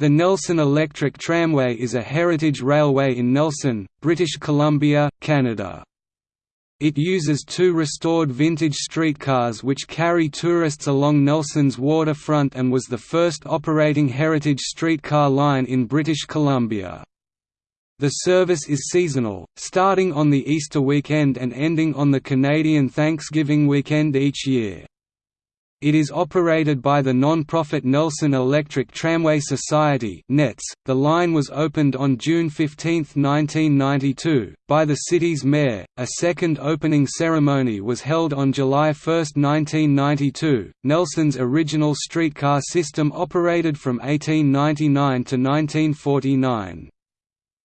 The Nelson Electric Tramway is a heritage railway in Nelson, British Columbia, Canada. It uses two restored vintage streetcars which carry tourists along Nelson's waterfront and was the first operating heritage streetcar line in British Columbia. The service is seasonal, starting on the Easter weekend and ending on the Canadian Thanksgiving weekend each year. It is operated by the non-profit Nelson Electric Tramway Society. The line was opened on June 15, 1992, by the city's mayor. A second opening ceremony was held on July 1, 1992. Nelson's original streetcar system operated from 1899 to 1949.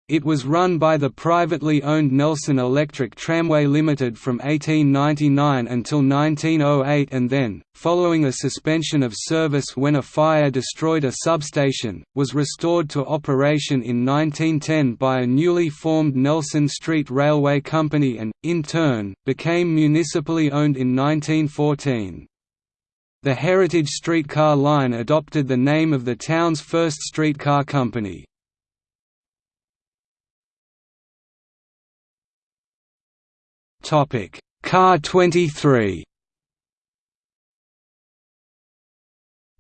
It was run by the privately owned Nelson Electric Tramway Limited from 1899 until 1908 and then, following a suspension of service when a fire destroyed a substation, was restored to operation in 1910 by a newly formed Nelson Street Railway Company and, in turn, became municipally owned in 1914. The Heritage Streetcar Line adopted the name of the town's first streetcar company. Topic: Car 23.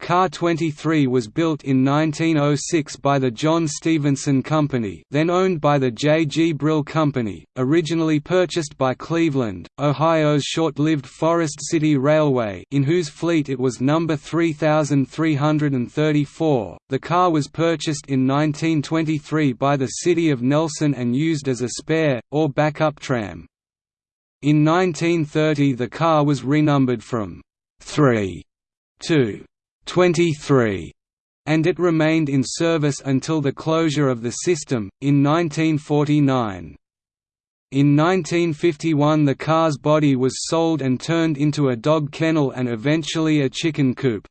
Car 23 was built in 1906 by the John Stephenson Company then owned by the J. G. Brill Company, originally purchased by Cleveland, Ohio's short-lived Forest City Railway in whose fleet it was number 3334. The car was purchased in 1923 by the City of Nelson and used as a spare, or backup tram. In 1930 the car was renumbered from 3 to 23 and it remained in service until the closure of the system, in 1949. In 1951 the car's body was sold and turned into a dog kennel and eventually a chicken coop.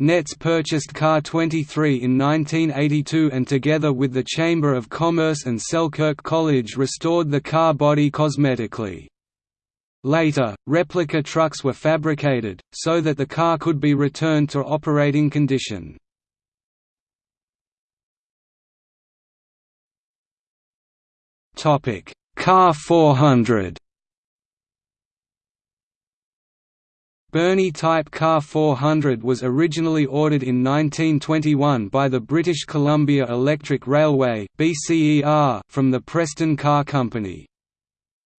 NETS purchased Car 23 in 1982 and together with the Chamber of Commerce and Selkirk College restored the car body cosmetically. Later, replica trucks were fabricated, so that the car could be returned to operating condition. Car 400 Birney Type Car 400 was originally ordered in 1921 by the British Columbia Electric Railway from the Preston Car Company.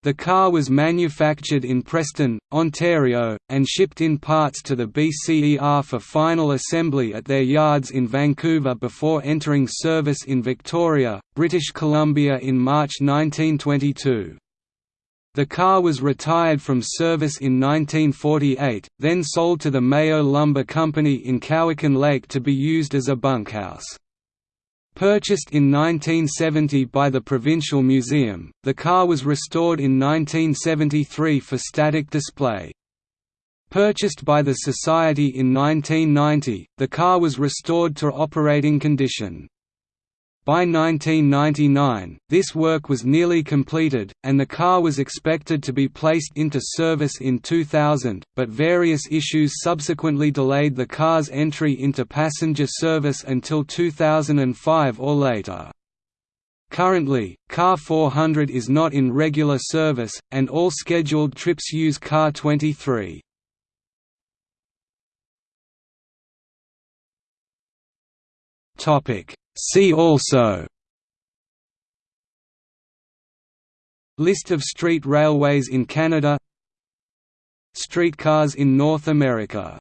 The car was manufactured in Preston, Ontario, and shipped in parts to the BCER for final assembly at their yards in Vancouver before entering service in Victoria, British Columbia in March 1922. The car was retired from service in 1948, then sold to the Mayo Lumber Company in Cowichan Lake to be used as a bunkhouse. Purchased in 1970 by the Provincial Museum, the car was restored in 1973 for static display. Purchased by the Society in 1990, the car was restored to operating condition. By 1999, this work was nearly completed, and the car was expected to be placed into service in 2000, but various issues subsequently delayed the car's entry into passenger service until 2005 or later. Currently, Car 400 is not in regular service, and all scheduled trips use Car 23. Topic See also. List of street railways in Canada. Streetcars in North America